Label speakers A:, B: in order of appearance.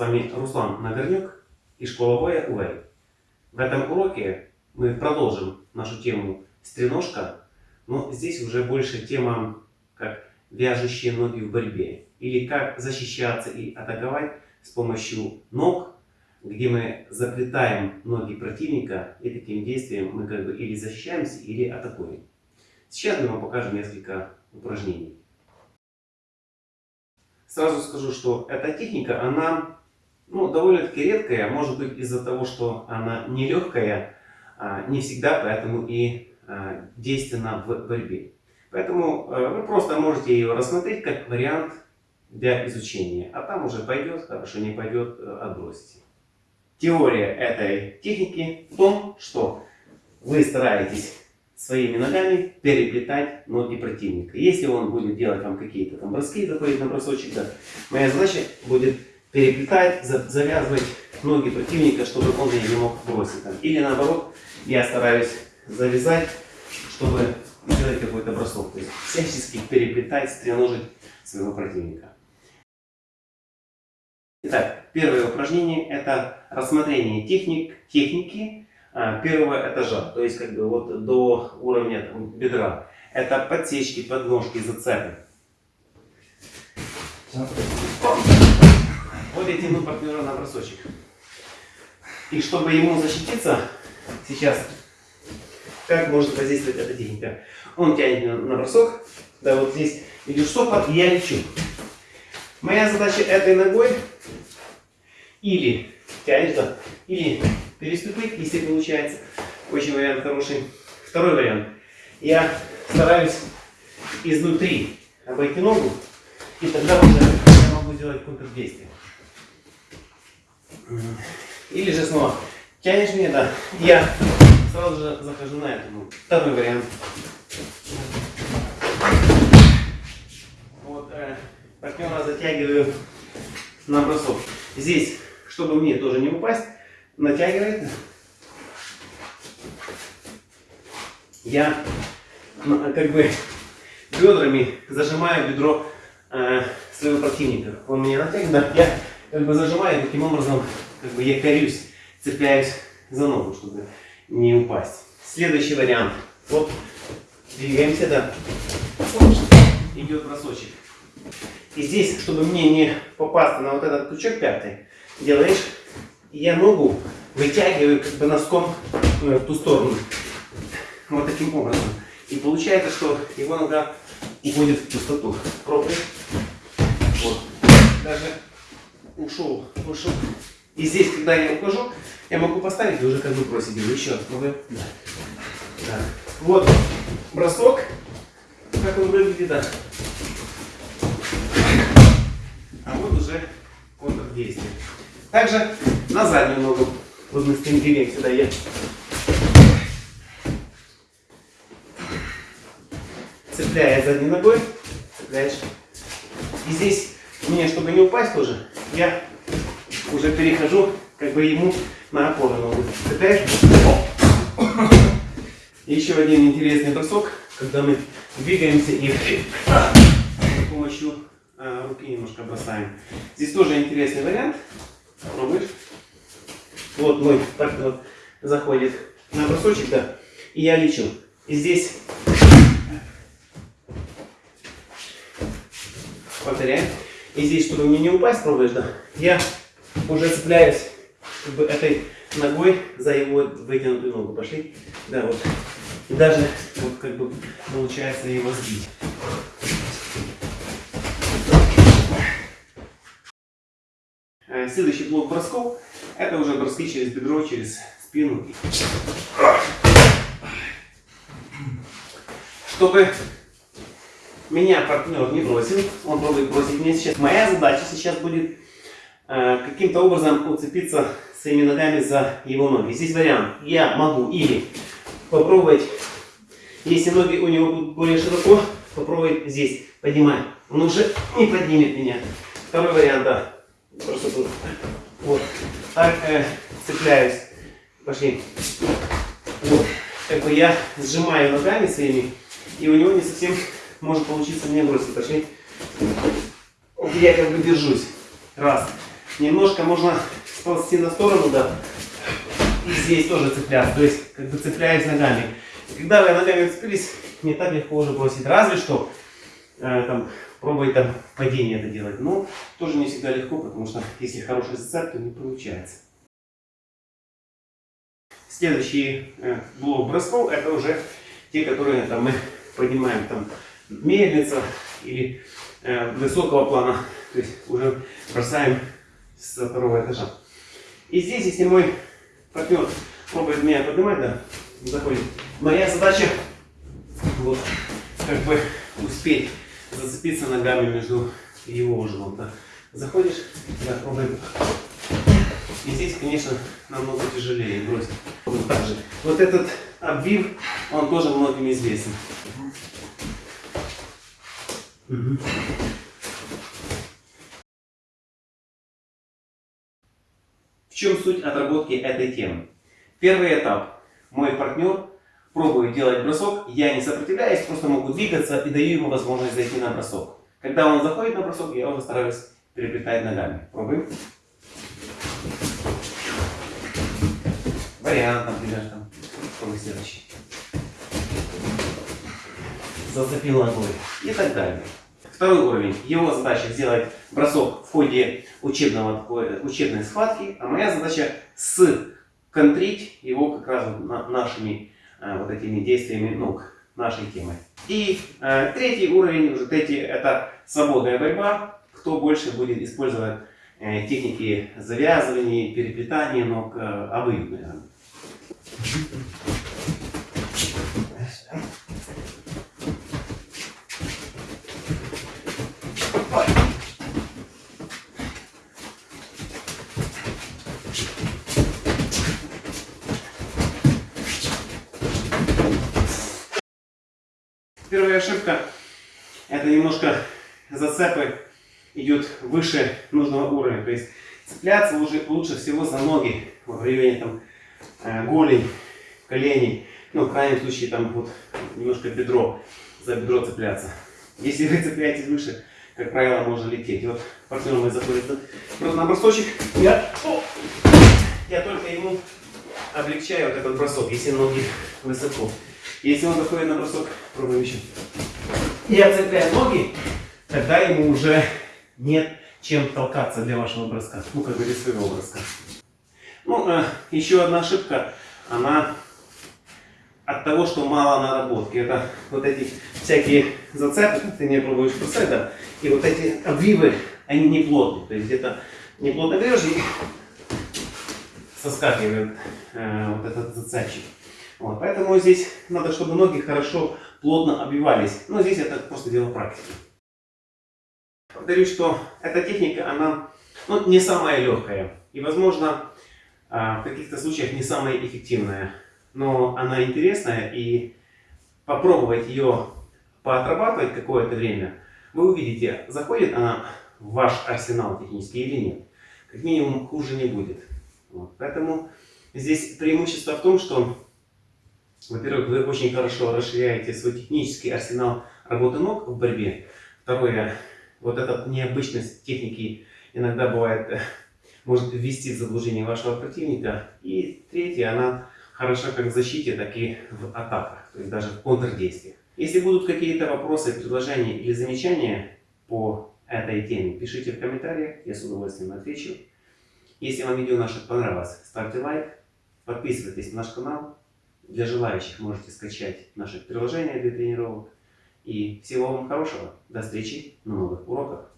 A: вами Руслан Нагорнюк и Воя Уэй. В этом уроке мы продолжим нашу тему стреножка, но здесь уже больше тема как вяжущие ноги в борьбе или как защищаться и атаковать с помощью ног, где мы заплетаем ноги противника и таким действием мы как бы или защищаемся, или атакуем. Сейчас мы вам покажем несколько упражнений. Сразу скажу, что эта техника, она ну, довольно-таки редкая, может быть из-за того, что она нелегкая, а, не всегда, поэтому и а, действенна в борьбе. Поэтому а, вы просто можете ее рассмотреть как вариант для изучения, а там уже пойдет, хорошо не пойдет, э, отбросите. Теория этой техники в том, что вы стараетесь своими ногами переплетать ноги противника. Если он будет делать вам какие-то там броски, заходить на бросочек, да, моя задача будет переплетать, завязывать ноги противника, чтобы он меня не мог бросить. Там. Или наоборот, я стараюсь завязать, чтобы сделать какой-то бросок. То есть всячески переплетать, стреножить своего противника. Итак, первое упражнение это рассмотрение техник, техники а, первого этажа, то есть как бы вот до уровня там, бедра. Это подсечки, подножки, зацепы. Вот я тяну партнера на бросочек. И чтобы ему защититься, сейчас, как может воздействовать эта техника? Он тянет меня на бросок, да, вот здесь идет штопор, и я лечу. Моя задача этой ногой или тянешь, да, или переступить, если получается. Очень вариант хороший. Второй вариант. Я стараюсь изнутри обойти ногу, и тогда уже я могу сделать контрдействие. Или же снова тянешь меня, да, я сразу же захожу на эту ногу. Второй вариант. Вот э, партнера затягиваю на бросок. Здесь, чтобы мне тоже не упасть, натягивает. Я ну, как бы бедрами зажимаю бедро э, своего противника. Он меня натягивает, я как бы зажимаю, таким образом как бы я корюсь, цепляюсь за ногу, чтобы не упасть. Следующий вариант. Вот двигаемся, да. Идет бросочек. И здесь, чтобы мне не попасть на вот этот крючок пятый, делаешь я ногу вытягиваю как бы носком э, в ту сторону. Вот таким образом. И получается, что его нога уходит в пустоту. Пробуй. Вот. Даже ушел, ушел. И здесь, когда я ухожу, я могу поставить и уже как бы бросить его. Еще пробуем. Да. Да. Вот бросок. Как он выглядит, да. А вот уже контрдействие. Также на заднюю ногу. Вот мы стремим сюда я. Цепляя задней ногой, цепляешь. И здесь мне, чтобы не упасть тоже, я уже перехожу как бы ему на опору ногу. Цепляешь. еще один интересный бросок, когда мы двигаемся и с помощью а, руки немножко бросаем. Здесь тоже интересный вариант. Пробуешь? Вот мой партнер заходит на бросочек, да, и я лечу. И здесь повторяем. И здесь, чтобы мне не упасть, пробуешь, да, я уже цепляюсь как бы этой ногой за его вытянутую ногу. Пошли. Да, вот. И даже вот как бы получается его сбить. Э, следующий блок бросков, это уже броски через бедро, через спину. Чтобы меня партнер не бросил, он пробует бросить меня сейчас. Моя задача сейчас будет э, каким-то образом уцепиться своими ногами за его ноги. Здесь вариант. Я могу или попробовать, если ноги у него будут более широко, попробовать здесь поднимать. Он уже не поднимет меня. Второй вариант, да. Просто тут. Вот. Так э, цепляюсь. Пошли. Вот. Как бы я сжимаю ногами своими, и у него не совсем может получиться мне бросить. Пошли. Вот я как бы держусь. Раз. немножко можно сползти на сторону, да, и здесь тоже цепляться, то есть как бы цепляясь ногами. Когда вы ногами цепились, не так легко уже бросить, разве что э, там, пробовать там падение это делать, но тоже не всегда легко, потому что если хороший зацеп, то не получается. Следующий э, блок бросков, это уже те, которые там, мы поднимаем там мельница или э, высокого плана, то есть уже бросаем со второго этажа. И здесь, если мой партнер пробует меня поднимать, да, заходит, моя задача вот как бы успеть зацепиться ногами между его ужином. Да. Заходишь, да, пробуем. И здесь, конечно, намного тяжелее бросить. Вот так же. Вот этот обвив, он тоже многим известен. В чем суть отработки этой темы? Первый этап. Мой партнер пробует делать бросок, я не сопротивляюсь, просто могу двигаться и даю ему возможность зайти на бросок. Когда он заходит на бросок, я уже стараюсь переплетать ногами. Пробуем. Вариант, например, там. Пробуй следующий. Зацепил ногой. И так далее. Второй уровень. Его задача сделать бросок в ходе учебного, такой, учебной схватки, а моя задача сконтрить его как раз нашими э, вот этими действиями ног, нашей темы. И э, третий уровень, уже третий, это свободная борьба. Кто больше будет использовать э, техники завязывания, переплетания ног, э, обоюдно, наверное. Первая ошибка, это немножко зацепы идет выше нужного уровня. То есть цепляться лучше, лучше всего за ноги в районе там, э, голень, коленей. Ну, в крайнем случае, там вот немножко бедро, за бедро цепляться. Если вы цепляетесь выше, как правило, можно лететь. Вот партнер мой заходит на бросочек, я, о, я только ему облегчаю вот этот бросок, если ноги высоко. Если он заходит на бросок, пробуем еще. Я цепляю ноги, тогда ему уже нет чем толкаться для вашего броска. Ну, как бы для своего броска. Ну, э, еще одна ошибка, она от того, что мало наработки. Это вот эти всякие зацепы, ты не пробуешь бросать, да, и вот эти обвивы, они не плотные. То есть где-то не плотно берешь и соскакивает э, вот этот зацепчик. Вот, поэтому здесь надо, чтобы ноги хорошо, плотно обвивались. Но здесь это просто дело практики. Повторюсь, что эта техника, она ну, не самая легкая. И, возможно, а, в каких-то случаях не самая эффективная. Но она интересная, и попробовать ее поотрабатывать какое-то время, вы увидите, заходит она в ваш арсенал технический или нет. Как минимум, хуже не будет. Вот. Поэтому здесь преимущество в том, что во-первых, вы очень хорошо расширяете свой технический арсенал работы ног в борьбе. Второе, вот эта необычность техники иногда бывает, может ввести в заблуждение вашего противника. И третье, она хороша как в защите, так и в атаках, то есть даже в контрдействиях. Если будут какие-то вопросы, предложения или замечания по этой теме, пишите в комментариях, я с удовольствием отвечу. Если вам видео наше понравилось, ставьте лайк, подписывайтесь на наш канал. Для желающих можете скачать наше приложение для тренировок. И всего вам хорошего. До встречи на новых уроках.